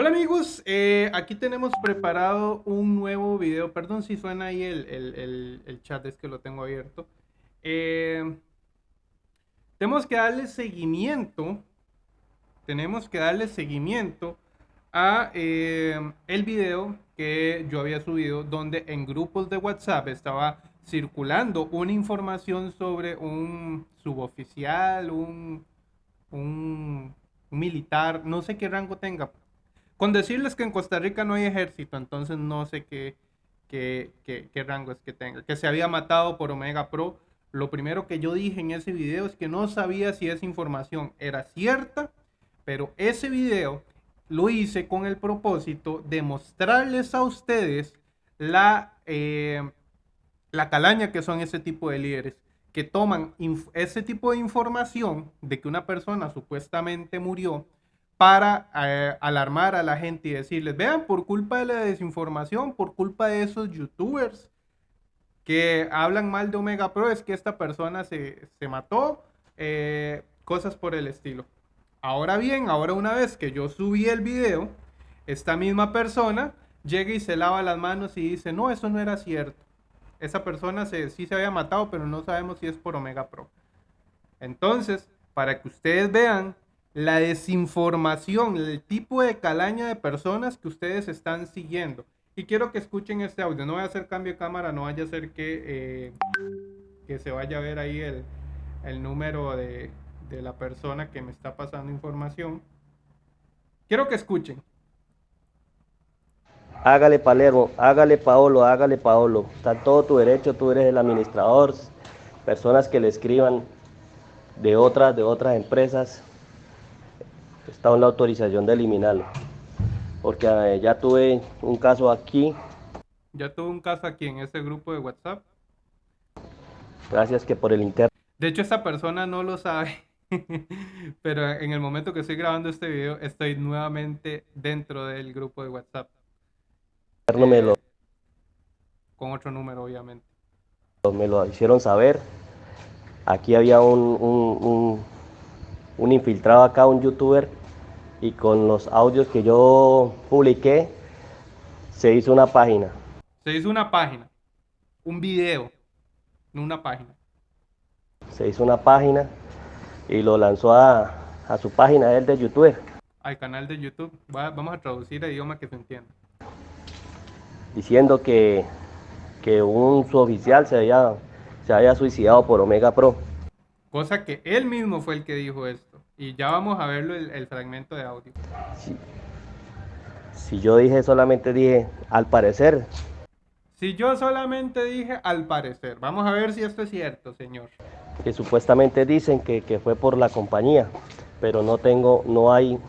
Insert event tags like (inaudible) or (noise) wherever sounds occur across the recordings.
Hola amigos, eh, aquí tenemos preparado un nuevo video. Perdón si suena ahí el, chat, es que lo tengo abierto. Eh, tenemos que darle seguimiento. Tenemos que darle seguimiento a eh, el video que yo había subido donde en grupos de WhatsApp estaba circulando una información sobre un suboficial, un, un militar, no sé qué rango tenga, con decirles que en Costa Rica no hay ejército, entonces no sé qué, qué, qué, rango es que tenga. Que se había matado por Omega Pro. Lo primero que yo dije en ese video es que no sabía si esa información era cierta, pero ese video lo hice con el propósito de mostrarles a ustedes la, eh, la calaña que son ese tipo de líderes, que toman ese tipo de información de que una persona supuestamente murió para eh, alarmar a la gente y decirles, vean, por culpa de la desinformación, por culpa de esos youtubers que hablan mal de Omega Pro, es que esta persona se, mató, eh, cosas por el estilo. Ahora bien, ahora una vez que yo subí el video, esta misma persona llega y se lava las manos y dice, no, eso no era cierto. Esa persona se, sí se había matado, pero no sabemos si es por Omega Pro. Entonces, para que ustedes vean la desinformación, el tipo de calaña de personas que ustedes están siguiendo. Y quiero que escuchen este audio. No voy a hacer cambio de cámara, no vaya a ser que, eh, que se vaya a ver ahí el, el número de, de la persona que me está pasando información. Quiero que escuchen. Hágale Palermo, hágale Paolo, hágale Paolo. Está todo tu derecho, tú eres el administrador. Personas que le escriban de otras, de otras empresas, está en la autorización de eliminarlo. Porque eh, ya tuve un caso aquí. Ya tuve un caso aquí en ese grupo de WhatsApp. Gracias que por el interno. De hecho, esta persona no lo sabe. (laughs) Pero en el momento que estoy grabando este video, estoy nuevamente dentro del grupo de WhatsApp. Eh, con otro número, obviamente. Me lo hicieron saber. Aquí había un, un infiltrado acá, un youtuber, y con los audios que yo publiqué, se hizo una página. Se hizo una página, un video, no una página. Se hizo una página y lo lanzó a, su página él de YouTube. Al canal de YouTube. vamos a traducir el idioma que se entienda. Diciendo que, que un suboficial se había, se había suicidado por Omega Pro. Cosa que él mismo fue el que dijo esto. Y ya vamos a verlo el, fragmento de audio. Si yo dije, solamente dije, al parecer. Si yo solamente dije, al parecer. Vamos a ver si esto es cierto, señor. Que supuestamente dicen que, fue por la compañía, pero no tengo, no hay,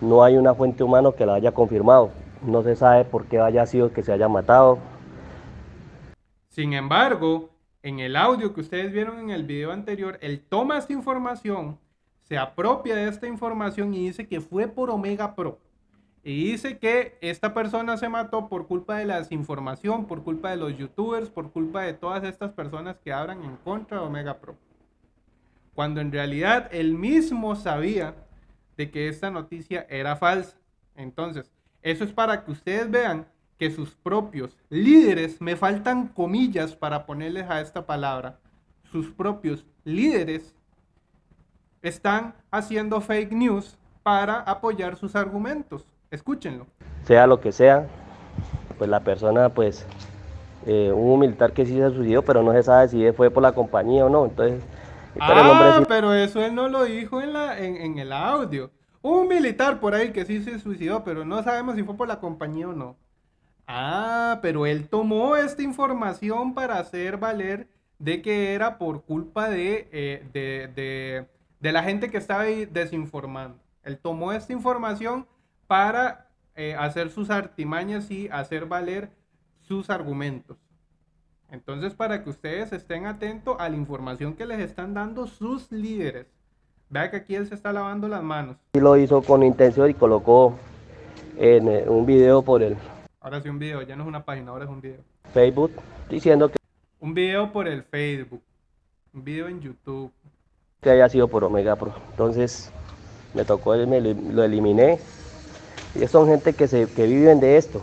no hay una fuente humana que la haya confirmado. No se sabe por qué haya sido que se haya matado. Sin embargo, en el audio que ustedes vieron en el video anterior, él toma esta información se apropia de esta información y dice que fue por Omega Pro. Y dice que esta persona se mató por culpa de la desinformación, por culpa de los youtubers, por culpa de todas estas personas que hablan en contra de Omega Pro. Cuando en realidad él mismo sabía de que esta noticia era falsa. Entonces, eso es para que ustedes vean que sus propios líderes, me faltan comillas para ponerles a esta palabra, sus propios líderes están haciendo fake news para apoyar sus argumentos. Escúchenlo. Sea lo que sea, pues la persona, pues, eh, un militar que sí se suicidó, pero no se sabe si fue por la compañía o no. Entonces, ah, pero eso él no lo dijo en, la, en, el audio. Un militar por ahí que sí se suicidó, pero no sabemos si fue por la compañía o no. Ah, pero él tomó esta información para hacer valer de que era por culpa de, eh, de de la gente que estaba ahí desinformando. Él tomó esta información para eh, hacer sus artimañas y hacer valer sus argumentos. Entonces, para que ustedes estén atentos a la información que les están dando sus líderes. Vea que aquí él se está lavando las manos. Y lo hizo con intención y colocó en eh, un video por el... Ahora sí un video, ya no es una página, ahora es un video. Facebook, diciendo que... Un video por el Facebook, un video en YouTube, que haya sido por Omega Pro. Entonces me tocó, me lo eliminé Y son gente que, se, que viven de esto.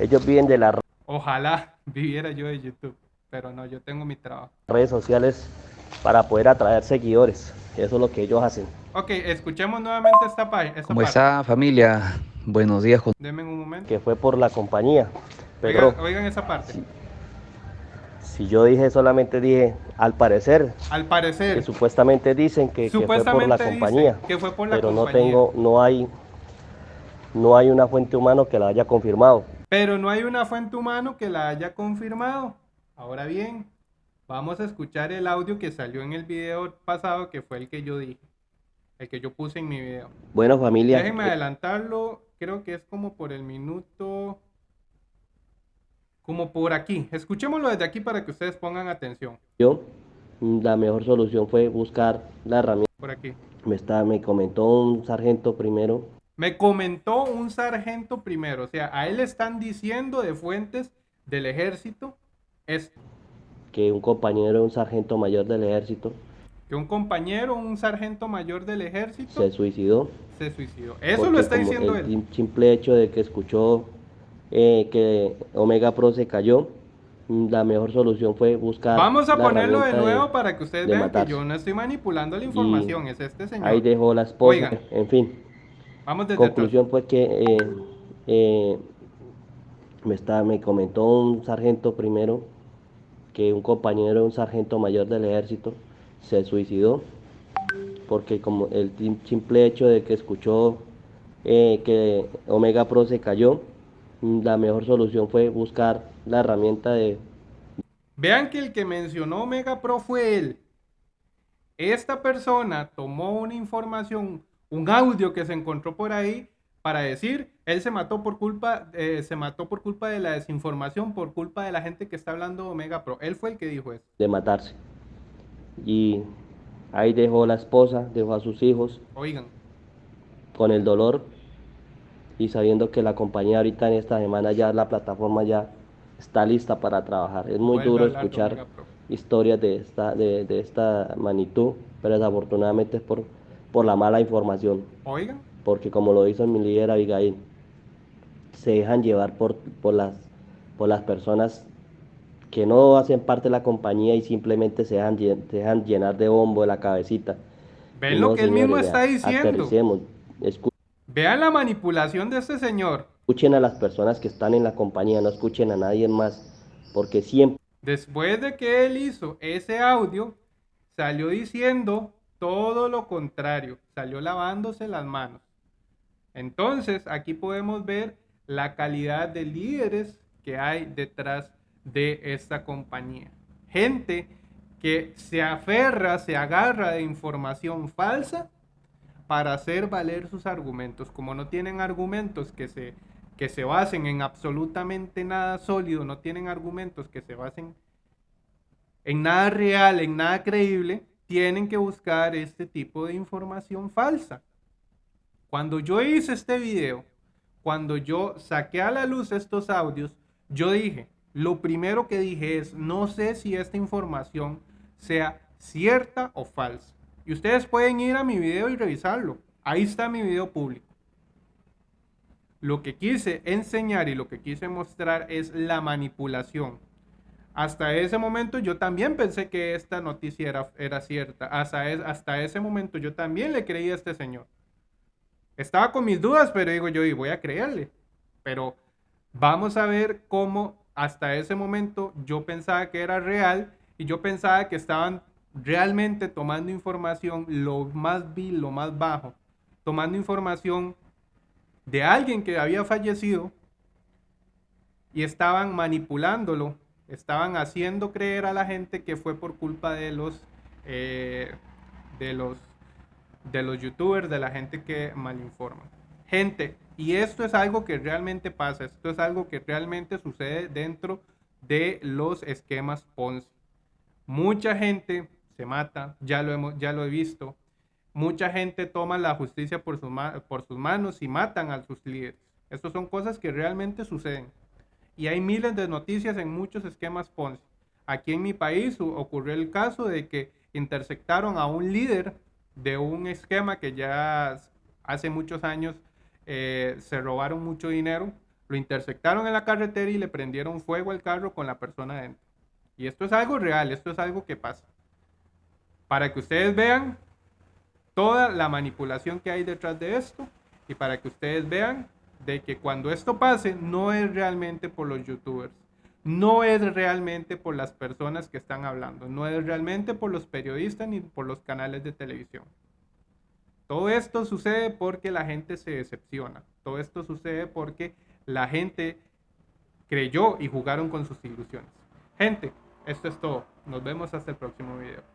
Ellos viven de las Ojalá (laughs) viviera yo de YouTube, pero no, yo tengo mi trabajo. redes sociales para poder atraer seguidores. Eso es lo que ellos hacen. Ok, escuchemos nuevamente esta, pa- esta ¿Cómo parte. está familia? Buenos días. Denme un momento. Que fue por la compañía. Pero Oigan, oigan esa parte. Si yo dije, solamente dije, al parecer, Al que parecer, supuestamente dicen que, que fue por la compañía. que fue por la pero no tengo, no hay, no hay una fuente humana que la haya confirmado. pero no hay una fuente humana que la haya confirmado. Ahora bien, vamos a escuchar el audio que salió en el video pasado, que fue el que yo dije, el que yo puse en mi video. Bueno, familia, Déjenme eh, adelantarlo, creo que es como por el minuto, como por aquí. Escuchémoslo desde aquí para que ustedes pongan atención. yo, la mejor solución fue buscar la herramienta. Por aquí. Me, está, me comentó un sargento primero Me comentó un sargento primero, o sea, a él le están diciendo de fuentes del ejército esto, que un compañero, un sargento mayor del ejército, que un compañero, un sargento mayor del ejército se suicidó. se suicidó. Eso lo está diciendo el él. sim- simple hecho de que escuchó eh, que Omega Pro se cayó, mm, la mejor solución fue buscar. Vamos a ponerlo de nuevo para que ustedes de vean que yo no estoy manipulando la información, es este señor. Ahí dejó la esposa. Oigan. En fin, Vamos desde conclusión fue que eh, eh, me, está, me comentó un sargento primero que un compañero, un sargento mayor del ejército, se suicidó porque como el sim- simple hecho de que escuchó eh, que Omega Pro se cayó, la mejor solución fue buscar la herramienta de Vean que el que mencionó Omega Pro fue él. Esta persona tomó una información, un audio que se encontró por ahí para decir, él se mató por culpa, eh, se mató por culpa de la desinformación, por culpa de la gente que está hablando de Omega Pro. Él fue el que dijo eso. de matarse. Y ahí dejó la esposa, dejó a sus hijos Oigan, con el dolor y sabiendo que la compañía ahorita en esta semana ya la plataforma ya está lista para trabajar. Es muy Vuelve duro escuchar historias de esta, de, de esta magnitud, pero desafortunadamente es por, por la mala información, oigan, porque como lo hizo mi líder Abigail, se dejan llevar por, por, las, por las personas que no hacen parte de la compañía y simplemente se dejan, se dejan llenar de bombo de la cabecita. ven lo que él mismo está diciendo. Vean la manipulación de este señor. Escuchen a las personas que están en la compañía, no escuchen a nadie más, porque siempre Después de que él hizo ese audio, salió diciendo todo lo contrario, salió lavándose las manos. Entonces, aquí podemos ver la calidad de líderes que hay detrás de esta compañía. Gente que se aferra, se agarra de información falsa para hacer valer sus argumentos. Como no tienen argumentos que se, que se basen en absolutamente nada sólido, no tienen argumentos que se basen en nada real, en nada creíble, tienen que buscar este tipo de información falsa. Cuando yo hice este video, cuando yo saqué a la luz estos audios, yo dije, lo primero que dije es, no sé si esta información sea cierta o falsa. Y ustedes pueden ir a mi video y revisarlo. Ahí está mi video público. Lo que quise enseñar y lo que quise mostrar es la manipulación. Hasta ese momento yo también pensé que esta noticia era, era cierta. Hasta, es- hasta ese momento yo también le creí a este señor. Estaba con mis dudas, pero digo yo, y voy a creerle. Pero vamos a ver cómo hasta ese momento yo pensaba que era real y yo pensaba que estaban realmente tomando información lo más vil, lo más bajo, tomando información de alguien que había fallecido y estaban manipulándolo, estaban haciendo creer a la gente que fue por culpa de los eh, de los de los youtubers, de la gente que malinforma. Gente, y esto es algo que realmente pasa, esto es algo que realmente sucede dentro de los esquemas Ponzi. Mucha gente se mata, ya lo, hemos, ya lo he visto. Mucha gente toma la justicia por, sus por sus manos y matan a sus líderes. Estas son cosas que realmente suceden. Y hay miles de noticias en muchos esquemas Ponzi. Aquí en mi país ocurrió el caso de que interceptaron a un líder de un esquema que ya hace muchos años eh, se robaron mucho dinero, lo interceptaron en la carretera y le prendieron fuego al carro con la persona dentro. Y esto es algo real, esto es algo que pasa. Para que ustedes vean toda la manipulación que hay detrás de esto y para que ustedes vean de que cuando esto pase no es realmente por los youtubers, no es realmente por las personas que están hablando, no es realmente por los periodistas ni por los canales de televisión. Todo esto sucede porque la gente se decepciona, todo esto sucede porque la gente creyó y jugaron con sus ilusiones. Gente, esto es todo. Nos vemos hasta el próximo video.